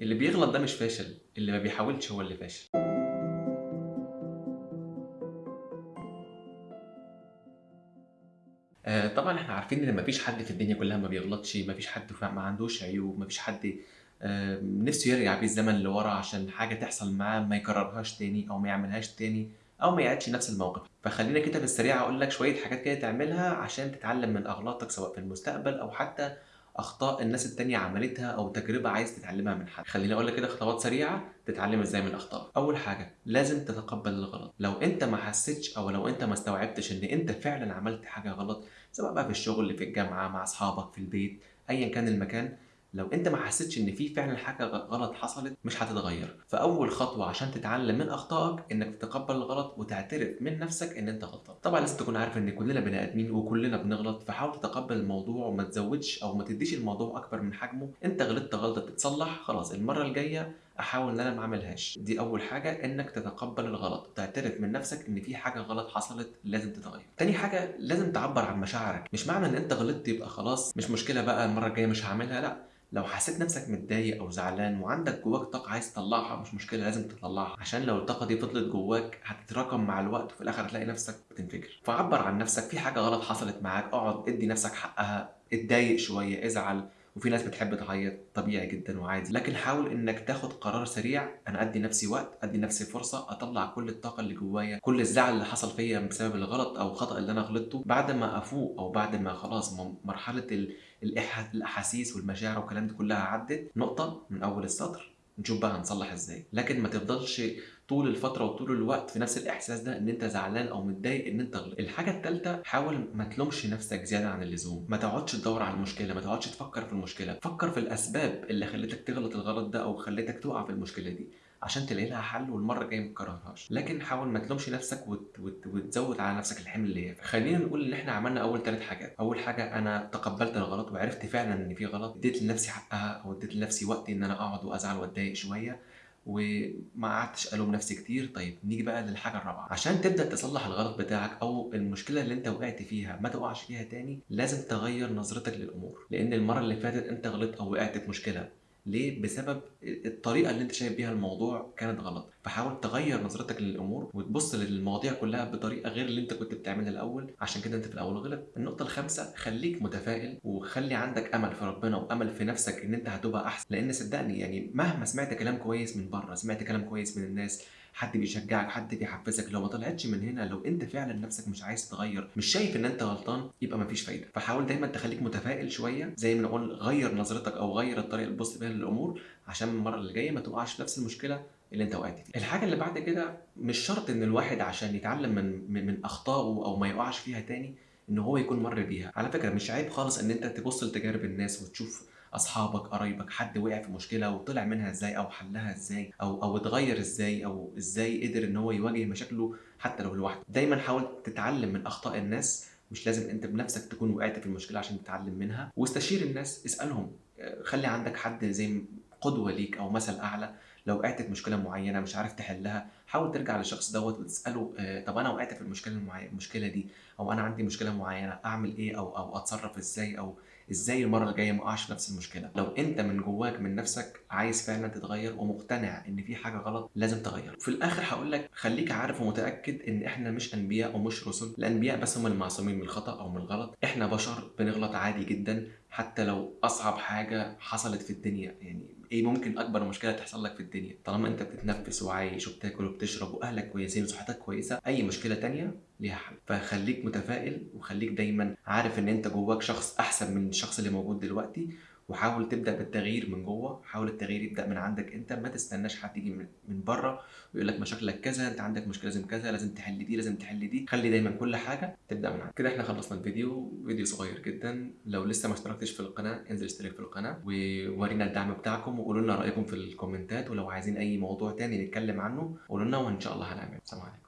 اللي بيغلط ده مش فاشل اللي ما بيحاولش هو اللي فاشل. آه، طبعا إحنا عارفين إن مفيش حد في الدنيا كلها ما بيغلطش مفيش حد ما عندوش عيوب مفيش حد نفسه يرجع بيه الزمن لورا عشان حاجة تحصل معاه ما يكررهاش تاني أو ما يعملهاش تاني أو ما يعيدش نفس الموقف. فخلينا كده في السريع أقول لك شوية حاجات كده تعملها عشان تتعلم من أغلاطك سواء في المستقبل أو حتى أخطاء الناس التانية عملتها أو تجربة عايز تتعلمها من حد. خليني أقول لك كده خطوات سريعة تتعلم إزاي من اخطائك أول حاجة لازم تتقبل الغلط. لو أنت ما حسيتش أو لو أنت ما استوعبتش إن أنت فعلا عملت حاجة غلط سواء بقى في الشغل في الجامعة مع أصحابك في البيت ايا كان المكان لو انت ما حسيتش ان في فعلا حاجة غلط حصلت مش هتتغير. فأول خطوة عشان تتعلم من أخطائك إنك تتقبل الغلط وتعترف من نفسك إن أنت غلطان. طبعا لازم تكون عارف إن كلنا بني آدمين وكلنا بنغلط فحاول تتقبل الموضوع وما تزودش أو ما تديش الموضوع أكبر من حجمه. أنت غلطت غلطة تتصلح خلاص المرة الجاية أحاول إن أنا ما أعملهاش. دي أول حاجة إنك تتقبل الغلط. وتعترف من نفسك إن في حاجة غلط حصلت لازم تتغير. تاني حاجة لازم تعبر عن مشاعرك. مش معنى إن أنت غلطت يبقى خلاص مش مشكلة بقى المرة الجاية مش هعملها لأ. لو حسيت نفسك متضايق أو زعلان وعندك جواك طاقة عايز تطلعها مش مشكلة لازم تطلعها. عشان لو الطاقة دي فضلت جواك هتتراكم مع الوقت وفي الآخر هتلاقي نفسك بتنفجر. فعبر عن نفسك. في حاجة غلط حصلت معاك اقعد ادي نفسك حقها. اتضايق شوية ازعل. وفي ناس بتحب تعيط طبيعي جدا وعادي. لكن حاول إنك تاخد قرار سريع. أنا أدي نفسي وقت أدي نفسي فرصة أطلع كل الطاقة اللي جوايا كل الزعل اللي حصل فيا بسبب الغلط أو الخطا اللي أنا غلطته. بعد ما أفوق أو بعد ما خلاص مرحلة الأحاسيس والمشاعر والكلام دي كلها عدت نقطة من أول السطر. نشوف بقى هنصلح إزاي. لكن ما تفضلش طول الفترة وطول الوقت في نفس الإحساس ده إن أنت زعلان أو متضايق إن أنت غلط الحاجة الثالثه حاول ما تلومش نفسك زيادة عن اللزوم. ما تقعدش تدور على المشكلة ما تقعدش تفكر في المشكلة. فكر في الأسباب اللي خلتك تغلط الغلط ده أو خلتك تقع في المشكلة دي عشان تلاقي لها حل والمرة الجاية ما تكررهاش. لكن حاول ما تلومش نفسك وت... وت... وتزود على نفسك الحمل اللي هي خلينا نقول إن إحنا عملنا أول ثلاث حاجات. أول حاجة أنا تقبلت الغلط وعرفت فعلا إن في غلط. اديت لنفسي حقها أو اديت لنفسي وقت إن أنا أقعد وأزعل وأتضايق شوية. وما قعدتش ألوم نفسي كتير. طيب نيجي بقى للحاجة الرابعة. عشان تبدأ تصلح الغلط بتاعك أو المشكلة اللي أنت وقعت فيها ما تقعش فيها تاني لازم تغير نظرتك للأمور. لأن المرة اللي فاتت أنت غلطت أو وقعت في مشكلة ليه؟ بسبب الطريقة اللي انت شايف بيها الموضوع كانت غلط، فحاول تغير نظرتك للأمور وتبص للمواضيع كلها بطريقة غير اللي انت كنت بتعملها الأول، عشان كده انت في الأول غلط. النقطة الخامسة خليك متفائل وخلي عندك أمل في ربنا وأمل في نفسك إن انت هتبقى أحسن، لأن صدقني يعني مهما سمعت كلام كويس من بره، سمعت كلام كويس من الناس، حد بيشجعك حد بيحفزك. لو ما طلعتش من هنا لو انت فعلا نفسك مش عايز تغير مش شايف إن أنت غلطان يبقى مفيش فايدة. فحاول دايما تخليك متفائل شوية زي ما نقول غير نظرتك أو غير الطريقة اللي تبص بيها للأمور عشان المرة اللي جاية ما تقعش في نفس المشكلة اللي أنت وقعت فيها. الحاجة اللي بعد كده مش شرط إن الواحد عشان يتعلم من من, من أخطائه أو ما يقعش فيها تاني إن هو يكون مر بيها. على فكرة مش عيب خالص إن أنت تبص لتجارب الناس وتشوف أصحابك قرايبك حد وقع في مشكلة وطلع منها إزاي أو حلها إزاي أو أو اتغير إزاي أو إزاي قدر إن هو يواجه مشاكله حتى لو لوحده. دايما حاول تتعلم من أخطاء الناس مش لازم أنت بنفسك تكون وقعت في المشكلة عشان تتعلم منها. واستشير الناس اسألهم آه، خلي عندك حد زي قدوة ليك أو مثل أعلى. لو وقعت في مشكلة معينة مش عارف تحلها حاول ترجع للشخص دوت وتسأله آه، طب أنا وقعت في المشكلة المشكلة دي أو أنا عندي مشكلة معينة أعمل إيه؟ أو أو أتصرف إزاي؟ أو إزاي المرة الجايه ما أقعش نفس المشكلة؟ لو أنت من جواك من نفسك عايز فعلا تتغير ومقتنع إن في حاجة غلط لازم تغير. في الآخر هقول لك خليك عارف ومتأكد إن إحنا مش أنبياء ومش رسل. الأنبياء بس هم المعصومين من الخطأ أو من الغلط. إحنا بشر بنغلط عادي جدا حتى لو أصعب حاجة حصلت في الدنيا. يعني إيه ممكن أكبر مشكلة تحصل لك في الدنيا؟ طالما انت بتتنفس وعايش وبتاكل وبتشرب واهلك كويسين وصحتك كويسة أي مشكلة تانية ليها حل. فخليك متفائل وخليك دايما عارف إن أنت جواك شخص أحسن من الشخص اللي موجود دلوقتي وحاول تبدأ بالتغيير من جوه حاول التغيير يبدأ من عندك أنت ما تستناش حد يجي من, بره ويقول لك مشاكلك كذا أنت عندك مشكله لازم كذا لازم تحل دي لازم تحل دي. خلي دايما كل حاجة تبدأ من عندك. كده إحنا خلصنا الفيديو. فيديو صغير جدا. لو لسه ما اشتركتش في القناة انزل اشترك في القناة وورينا الدعم بتاعكم وقولوا لنا رأيكم في الكومنتات. ولو عايزين أي موضوع تاني نتكلم عنه قولوا لنا وإن شاء الله هنعمل سلام عليكم.